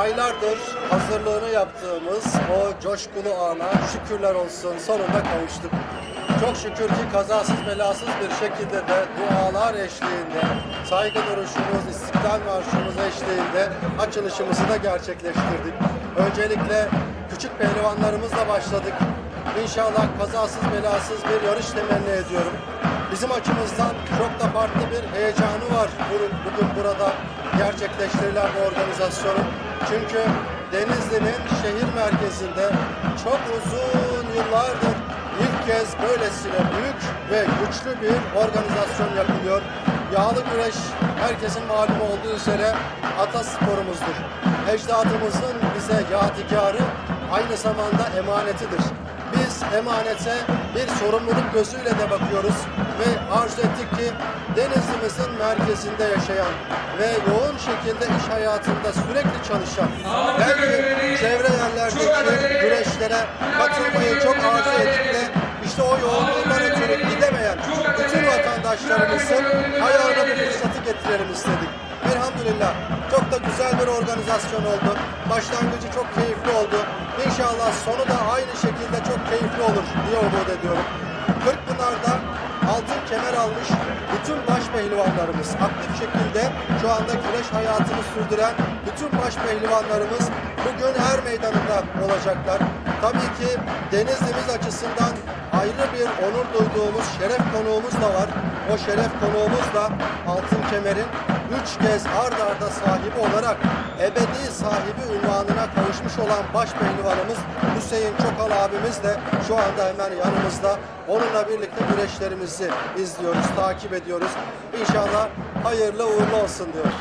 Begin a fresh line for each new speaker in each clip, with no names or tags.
aylardır hazırlığını yaptığımız o coşkulu ana şükürler olsun sonunda kavuştuk. Çok şükür ki kazasız belasız bir şekilde de dualar eşliğinde, saygı duruşumuz, istiklal marşımız eşliğinde açılışımızı da gerçekleştirdik. Öncelikle küçük pehlivanlarımızla başladık. İnşallah kazasız belasız bir yarış temenni ediyorum. Bizim açımızdan çok da farklı bir heyecanı var bugün, burada gerçekleştirilen bu organizasyonun. Çünkü Denizli'nin şehir merkezinde çok uzun yıllardır ilk kez böylesine büyük ve güçlü bir organizasyon yapılıyor. Yağlı güreş herkesin malum olduğu üzere atasporumuzdur. Ecdadımızın bize yadigarı aynı zamanda emanetidir. Emanete bir sorumluluk gözüyle de bakıyoruz ve arzu ettik ki Denizli'mizin merkezinde yaşayan ve yoğun şekilde iş hayatında sürekli çalışan, belki çevre yerlerdeki güreşlere katılmayı çok arzu edip de işte o yoğunluğundan ötürü gidemeyen bütün vatandaşlarımızın ayağına güzel bir organizasyon oldu. Başlangıcı çok keyifli oldu. İnşallah sonu da aynı şekilde çok keyifli olur diye umut ediyorum. Kırkpınar'da altın kemer almış bütün baş pehlivanlarımız aktif şekilde şu anda güreş hayatını sürdüren bütün baş pehlivanlarımız bugün her meydanında olacaklar. Tabii ki Denizli'miz açısından ayrı bir onur duyduğumuz şeref konuğumuz da var. O şeref konuğumuz da altın kemerin üç kez ard arda sahibi olarak ebedi sahibi ünvanına kavuşmuş olan baş pehlivanımız Hüseyin Çokal abimiz de şu anda hemen yanımızda. Onunla birlikte güreşlerimizi izliyoruz, takip ediyoruz. İnşallah hayırlı uğurlu olsun diyorum.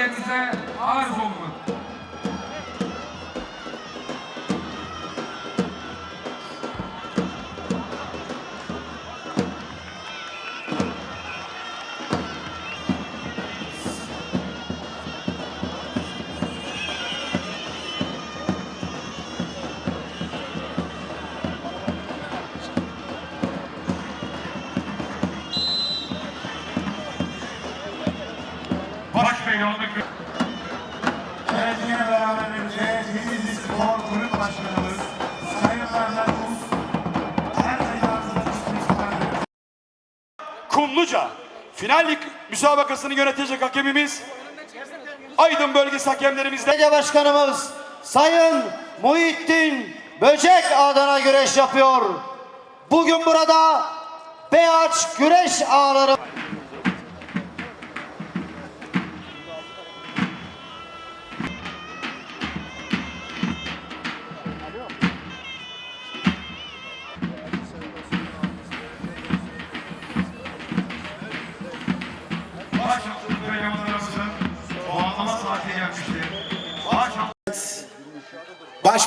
Bilgilerinize arz olunur.
Kumluca final müsabakasını yönetecek hakemimiz Aydın bölgesi hakemlerimizle
Belediye Başkanımız Sayın Muhittin Böcek adına güreş yapıyor. Bugün burada Beyaç güreş ağları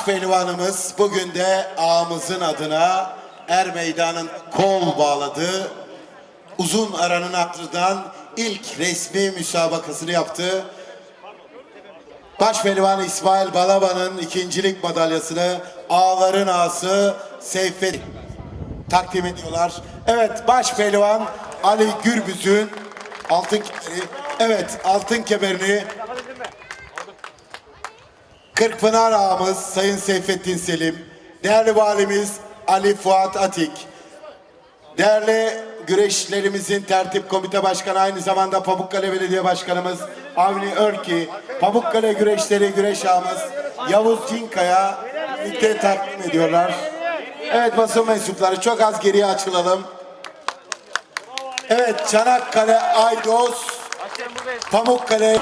Baş pehlivanımız bugün de ağamızın adına Er Meydan'ın kol bağladığı uzun aranın ardından ilk resmi müsabakasını yaptı. Baş pehlivan İsmail Balaban'ın ikincilik madalyasını ağların ağası Seyfet takdim ediyorlar. Evet baş pehlivan Ali Gürbüz'ün altın kemeri, evet altın kemerini Kırkpınar ağamız Sayın Seyfettin Selim, değerli valimiz Ali Fuat Atik, değerli güreşlerimizin tertip komite başkanı aynı zamanda Pamukkale Belediye Başkanımız Avni Örki, Pamukkale güreşleri güreş ağamız Yavuz Cinkaya birlikte takdim ediyorlar. Evet basın mensupları çok az geriye açılalım. Evet Çanakkale Aydos Pamukkale